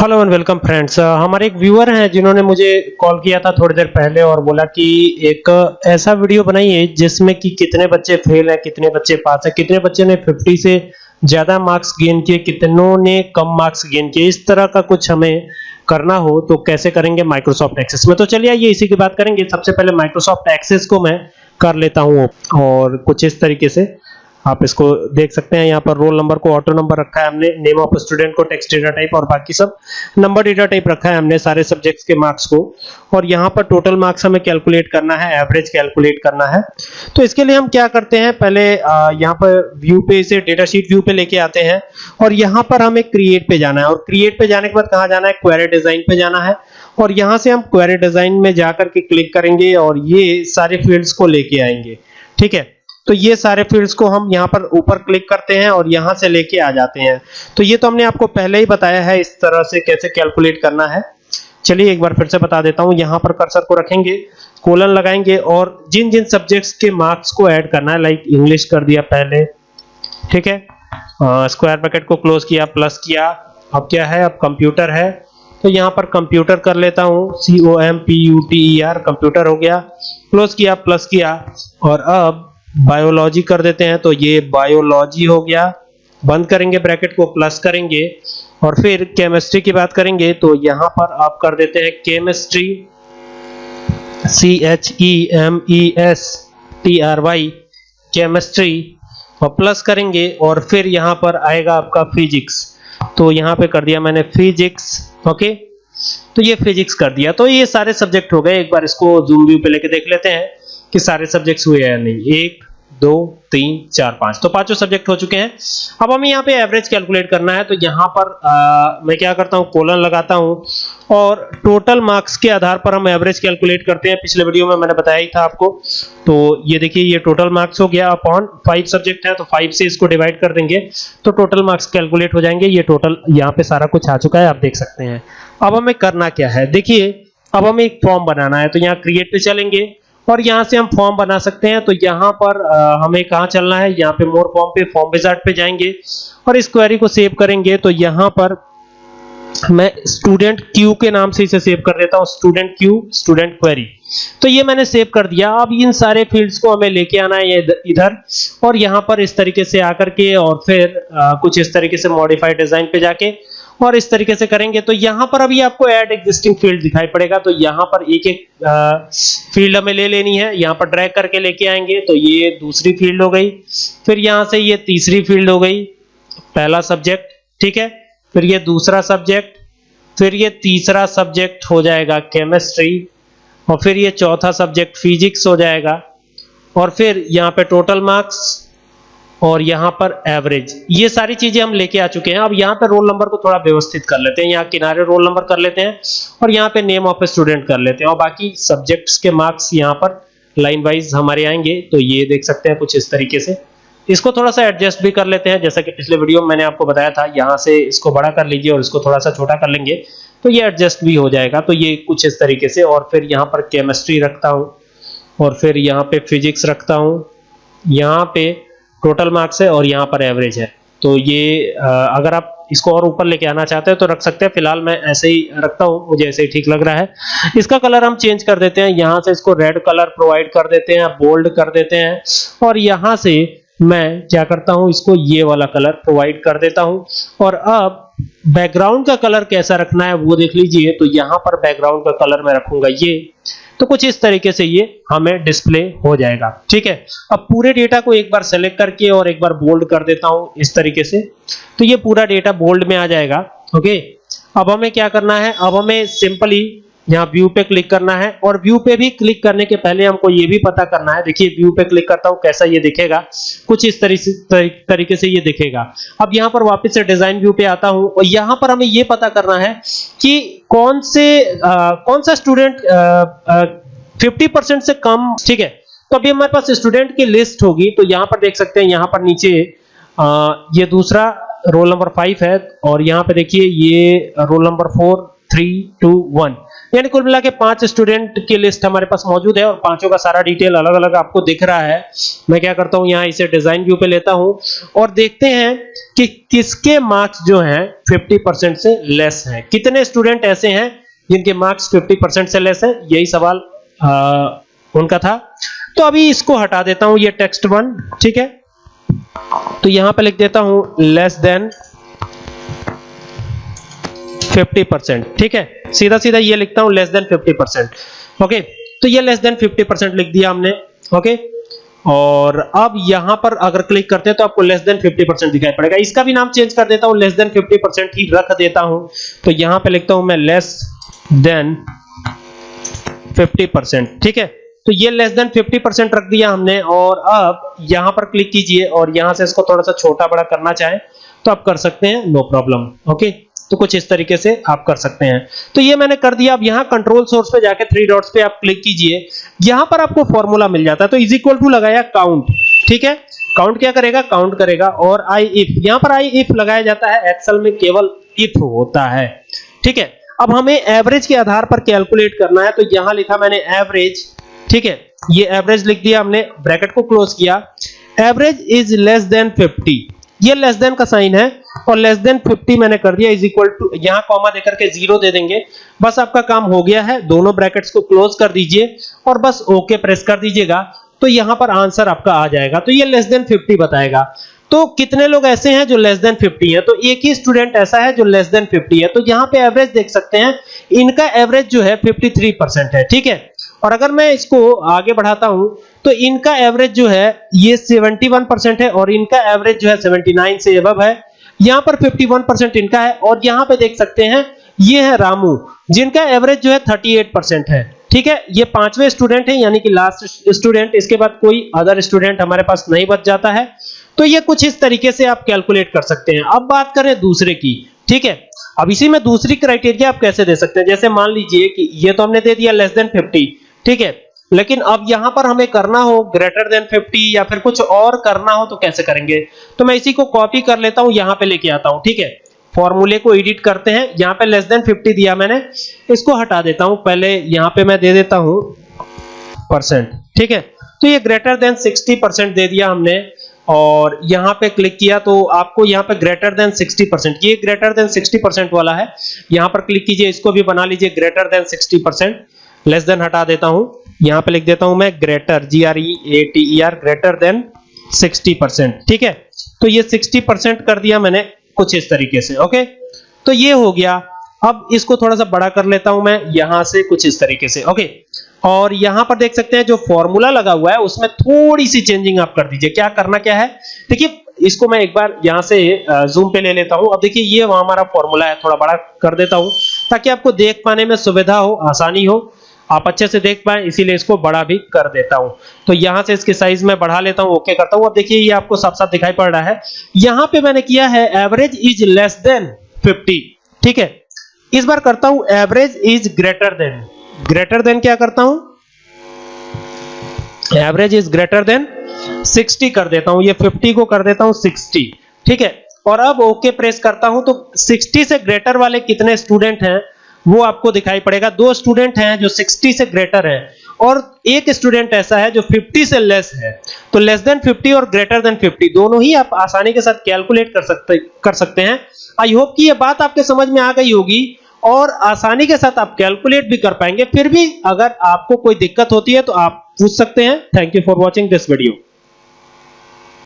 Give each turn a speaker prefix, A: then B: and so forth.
A: Hello and welcome friends हमारे एक viewer हैं जिन्होंने मुझे कॉल किया था थोड़ी देर पहले और बोला कि एक ऐसा वीडियो बनाइए जिसमें कि कितने बच्चे फेल हैं, कितने बच्चे पास हैं, कितने बच्चे ने 50 से ज़्यादा मार्क्स गेन किए, कितनों ने कम मार्क्स गेन किए। इस तरह का कुछ हमें करना हो तो कैसे करेंगे माइक्रोसॉफ्ट एक्सेस में? तो चलिए आइए इसी की बात करेंगे। सबसे पहले माइक्रोसॉफ्ट एक्सेस को मैं कर लेता हूँ और कुछ इस तरीके से आप इसको देख सकते हैं, यहाँ पर रोल नंबर को ऑटो नंबर रखा है हमने नेम ऑफ़ स्टूडेंट को टेक्स्ट डेटा टाइप और बाकी सब नंबर डेटा टाइप रखा है हमने सारे सब्जेक्ट्स के मार्क्स को। और यहाँ पर टोटल मार्क्स हमें कैलकुलेट करना है एवरेज कैलकुलेट करना है। तो इसके लिए हम क्या करते हैं, पहले यहाँ पर व्यू पे इसे डेटा शीट व्यू पे लेके आते हैं। और यहाँ पर हमें क्रिएट पे जाना है। और क्रिएट पे जाने के बाद कहाँ जाना है? क्वेरी डिज़ाइन पे जाना है। और यहाँ से हम क्वेरी डिज़ाइन में जाकर के क्लिक करेंगे और ये सारे फील्ड्स को लेके आएँगे। ठीक है? तो ये सारे फील्ड्स को हम यहाँ पर ऊपर क्लिक करते हैं और यहाँ से लेके आ जाते हैं। तो ये तो हमने आपको पहले ही बताया है इस तरह से कैसे कैलकुलेट करना है। चलिए एक बार फिर से बता देता हूँ, यहाँ पर कर्सर को रखेंगे कोलन लगाएँगे और जिन जिन सब्जेक्ट्स के मार्क्स को ऐड करना है लाइक इंग्लिश कर दिया पहले, ठीक है? स्क्वायर ब्रैकेट को क्लोज किया प्लस किया, अब क्या है? अब कंप्यूटर है। तो यहाँ पर कंप्यूटर कर लेता हूँ C O M P U T E R computer हो गया क्लोज किया प्लस किया, और अब बायोलॉजी कर देते हैं तो ये बायोलॉजी हो गया। बंद करेंगे ब्रैकेट को प्लस करेंगे। और फिर केमिस्ट्री की बात करेंगे तो यहाँ पर आप कर देते हैं chemistry C H E M I S T R Y chemistry और प्लस करेंगे, और फिर यहाँ पर आएगा आपका फिजिक्स तो यहाँ पे कर दिया मैंने फिजिक्स ओके तो ये फिजिक्स कर दिया। तो ये सारे सब्जेक्ट हो गए। एक बार इसको जूम व्यू पे लेके देख लेते हैं। कि सारे सब्जेक्ट्स हुए या नहीं? एक दो तीन चार पाँच। तो पाँचों सब्जेक्ट हो चुके हैं। अब हमें यहाँ पे एवरेज कैलकुलेट करना है। तो यहाँ पर आ, मैं क्या करता हूँ? कोलन लगाता हूँ। और टोटल मार्क्स के आधार पर हम एवरेज कैलकुलेट करते हैं। पिछले वीडियो में मैंने बताया ही था आपको। तो ये देखिए ये टोटल मार्क्स हो गया अपॉन फाइव सब्जेक्ट है। तो फाइव से इसको डिवाइड कर देंगे। तो टोटल मार्क्स कैलकुलेट हो जाएँगे। ये टोटल यहाँ पे सारा कुछ आ चुका है। आप देख सकते हैं। अब हमें करना क्या है? देखिए अब हमें एक फॉर्म बनाना है। तो यहाँ क्रिएट पे चलेंगे। और यहाँ से हम फॉर्म बना सकते हैं। तो यहाँ पर आ, हमें कहाँ चलना है? यहाँ पे मोर फॉर्म पे फॉर्म विजार्ड पे जाएँगे और इस क्वेरी को सेव करेंगे। तो यहाँ पर मैं स्टूडेंट क्यू के नाम से इसे सेव कर देता हूँ। स्टूडेंट क्यू स्टूडेंट क्वेरी तो ये मैंने सेव कर दिया। अब इन सारे फील्ड्स को हमें लेके आना है इधर और यहाँ पर इस तरीके से आकर के और फिर आ, कुछ इस तरीके से मॉडिफाइड डिज़ाइन पे जाके और इस तरीके से करेंगे तो यहाँ पर अभी आपको ऐड एग्जिस्टिंग फ़ील्ड दिखाई पड़ेगा तो यहाँ पर एक एक फ़ील्ड हमें ले लेनी है, यहाँ पर ड्रैग करके लेके आएँगे तो ये दूसरी फ़ील्ड हो गई, फिर यहाँ से ये तीसरी फ़ील्ड हो गई, पहला सब्जेक्ट ठीक है, फिर ये दूसरा सब्जेक्ट फिर ये तीसरा सब्जेक्ट हो जाएगा केमिस्ट्री और फिर ये चौथा सब्जेक्ट फिजिक्स हो जाएगा, और फिर यहाँ पे टोटल मार्क्स और यहाँ पर एवरेज ये सारी चीज़ें हम लेके आ चुके हैं। अब यहाँ पे रोल नंबर को थोड़ा व्यवस्थित कर लेते हैं। यहाँ किनारे रोल नंबर कर लेते हैं और यहाँ पे नेम ऑफ़ स्टूडेंट कर लेते हैं। और बाकी सब्जेक्ट्स के मार्क्स यहाँ पर लाइन वाइज हमारे आएँगे। तो ये देख सकते हैं कुछ इस तरीके से। इसको थोड़ा सा एडजस्ट भी कर लेते हैं। जैसा कि पिछले वीडियो में मैंने आपको बताया था, यहाँ से इसको बड़ा कर लीजिए और इसको थोड़ा सा छोटा कर लेंगे। तो ये एडजस्ट भी हो जाएगा। तो ये कुछ इस तरीके से। और फिर यहाँ पर केमिस्ट्री रखता हूँ। और फिर यहाँ पे फिजिक्स रखता हूँ। यहाँ पे टोटल मार्क्स है और यहाँ पर एवरेज है। तो ये अगर आप इसको और ऊपर लेके आना चाहते हैं तो रख सकते हैं। फ़िलहाल मैं ऐसे ही रखता हूँ, मुझे ऐसे ही ठीक लग रहा है। इसका कलर हम चेंज कर देते हैं। यहाँ से इसको रेड कलर प्रोवाइड कर देते हैं, बोल्ड कर देते हैं। और यहाँ से मैं क्या करता हूँ, इसको ये वाला कलर प्रोवाइड कर देता हूँ। और अब बैकग्राउंड का कलर कैसा रखना है, वो देख लीजिए। तो यहाँ पर बैकग्राउंड का कलर मैं रखूँगा ये। तो कुछ इस तरीके से ये हमें डिस्प्ले हो जाएगा। ठीक है? अब पूरे डेटा को एक बार सेलेक्ट करके और एक बार बोल्ड कर देता हूँ इस तरीके से। तो ये पूरा डेटा बोल्ड में आ जाएगा। ओके अब हमें क्या करना है? अब हमें सिंपली यहाँ व्यू पे क्लिक करना है और व्यू पे भी क्लिक करने के पहले हमको ये भी पता करना है। देखिए व्यू पे क्लिक करता हूँ कैसा ये दिखेगा? कुछ इस तरीके तरीके से ये दिखेगा। अब यहाँ पर वापस से डिज़ाइन व्यू पे आता हूँ और यहाँ पर हमें ये पता करना है कि कौन से आ, कौन सा स्टूडेंट फिफ्टी परसेंट से कम ठीक है? तो अभी हमारे पास स्टूडेंट की लिस्ट होगी तो यहाँ पर देख सकते हैं यहाँ पर नीचे आ, ये दूसरा रोल नंबर फाइव है और यहाँ पे देखिए ये roll number four three two one यानी कुल मिला के पाँच स्टूडेंट की लिस्ट हमारे पास मौजूद है और पाँचों का सारा डिटेल अलग अलग आपको दिख रहा है। मैं क्या करता हूँ यहाँ इसे डिज़ाइन व्यू पे लेता हूँ और देखते हैं कि किसके मार्क्स जो हैं 50% से लेस हैं। कितने स्टूडेंट ऐसे हैं जिनके मार्क्स 50% से लेस है? यही सवाल आ, उनका था। तो अभी इसको हटा देता हूँ ये टेक्स्ट वन ठीक है? तो यहाँ पे लिख देता हूँ लेस देन 50 परसेंट ठीक है? सीधा सीधा ये लिखता हूँ लेस देन 50 परसेंट ओके तो ये लेस देन 50 परसेंट लिख दिया हमने ओके और अब यहाँ पर अगर क्लिक करते हैं तो आपको लेस देन 50 परसेंट दिखाई पड़ेगा। इसका भी नाम चेंज कर देता हूँ लेस देन 50 परसेंट ही रख देता हूँ। तो यहाँ पे लिखता हूँ मैं लेस देन 50 परसेंट ठीक है? तो ये लेस देन 50 परसेंट रख दिया हमने, और अब यहाँ पर क्लिक कीजिए, और यहाँ से इसको थोड़ा सा छोटा बड़ा करना चाहे तो आप कर सकते हैं नो प्रॉब्लम ओके तो कुछ इस तरीके से आप कर सकते हैं। तो ये मैंने कर दिया। अब यहाँ कंट्रोल सोर्स पे जाके थ्री डॉट्स पे आप क्लिक कीजिए। यहाँ पर आपको फॉर्मूला मिल जाता है। तो इज़ इक्वल टू लगाया काउंट ठीक है? काउंट क्या करेगा? काउंट करेगा। और आई इफ़ यहाँ पर आई इफ़ लगाया जाता है। एक्सेल में केवल इफ़ होता है। ठीक है? अब हमें एवरेज के आधार पर कैलकुलेट करना है। तो यहाँ लिखा मैंने एवरेज ठीक है? ये एवरेज लिख दिया हमने। ब्रैकेट को क्लोज किया। एवरेज इज़ लेस देन 50 ये लेस देन का साइन है। और लेस देन 50 मैंने कर दिया इज़ इक्वल टू यहाँ कॉमा देकर के ज़ीरो दे देंगे। बस आपका काम हो गया है, दोनों ब्रैकेट्स को क्लोज कर दीजिए और बस ओके okay प्रेस कर दीजिएगा तो यहाँ पर आंसर आपका आ जाएगा। तो ये लेस देन 50 बताएगा। तो कितने लोग ऐसे हैं जो लेस देन 50 है? तो एक ही स्टूडेंट ऐसा है जो लेस देन 50 है। तो यहाँ पे एवरेज देख सकते हैं, इनका एवरेज जो है 53% है, ठीक है? और अगर मैं इसको आगे बढ़ाता हूँ तो इनका एवरेज जो है, ये 71% है और इनका एवरेज जो है 79 से अबव है। यहाँ पर 51% इनका है, और यहाँ पे देख सकते हैं, ये है रामू, जिनका एवरेज जो है 38% है। ठीक है? ये पांचवे स्टूडेंट है, यानी कि लास्ट स्टूडेंट इसके बाद कोई अदर स्टूडेंट हमारे पास नहीं बच जाता है। तो ये कुछ इस तरीके से आप कैलकुलेट कर सकते हैं। अब बात करें दूसरे की, ठीक है? अब इसी में दूसरी क्राइटेरिया आप कैसे दे सकते हैं? जैसे मान लीजिए कि ये तो हमने दे दिया लेस देन 50 ठीक है? लेकिन अब यहाँ पर हमें करना हो ग्रेटर देन 50 या फिर कुछ और करना हो तो कैसे करेंगे? तो मैं इसी को कॉपी कर लेता हूँ, यहाँ पे लेके आता हूँ, ठीक है? फॉर्मूले को एडिट करते हैं, यहाँ पे लेस देन 50 दिया मैंने, इसको हटा देता हूँ, पहले यहाँ पे मैं दे देता हूँ परसेंट ठीक है? तो ये ग्रेटर देन 60 परसेंट दे दिया हमने, और यहाँ पे क्लिक किया तो आपको यहाँ पे ग्रेटर देन 60 परसेंट ये ग्रेटर देन 60 परसेंट वाला है, यहाँ पर क्लिक कीजिए, इसको भी बना लीजिए greater than 60 percent less than हटा देता हूँ। यहाँ पे लिख देता हूँ मैं greater G R E A T E R greater than 60 percent. ठीक है? तो ये 60 परसेंट कर दिया मैंने कुछ इस तरीके से, ओके? तो ये हो गया। अब इसको थोड़ा सा बड़ा कर लेता हूँ मैं यहाँ से कुछ इस तरीके से, ओके? और यहाँ पर देख सकते हैं जो फॉर्मूला लगा हुआ है, उसमें थोड़ी सी चेंजिंग आप कर दीजिए। क्या करना क्या है? देखिए, इसको मैं एक बार यहाँ से जूम पे ले लेता हूँ। अब देखिए, ये हमारा फॉर्मूला है, थोड़ा बड़ा कर देता हूँ, ताकि आपको देख पाने में सुविधा हो, आसानी हो। आप अच्छे से देख पाए, इसीलिए इसको बड़ा भी कर देता हूँ। तो यहाँ से इसकी साइज़ में बढ़ा लेता हूँ ओके करता हूँ। अब देखिए, ये आपको साफ़ साफ़ दिखाई पड़ रहा है। यहाँ पे मैंने किया है एवरेज इज़ लेस देन 50 ठीक है? इस बार करता हूँ average is greater than greater than क्या करता हूँ? एवरेज इज़ ग्रेटर देन 60 कर देता हूँ। ये 50 को कर देता हूँ 60 ठीक है? और अब ओके प्रेस करता हूँ तो 60 से ग्रेटर वाले कितने स्टूडेंट हैं? वो आपको दिखाई पड़ेगा। दो स्टूडेंट हैं जो 60 से ग्रेटर है और एक स्टूडेंट ऐसा है जो 50 से लेस है। तो लेस देन 50 और ग्रेटर देन 50 दोनों ही आप आसानी के साथ कैलकुलेट कर सकते कर सकते हैं। आई होप कि ये बात आपके समझ में आ गई होगी और आसानी के साथ आप कैलकुलेट भी कर पाएँगे। फिर भी अगर आपको कोई दिक्कत होती है तो आप पूछ सकते हैं। Thank you for watching this video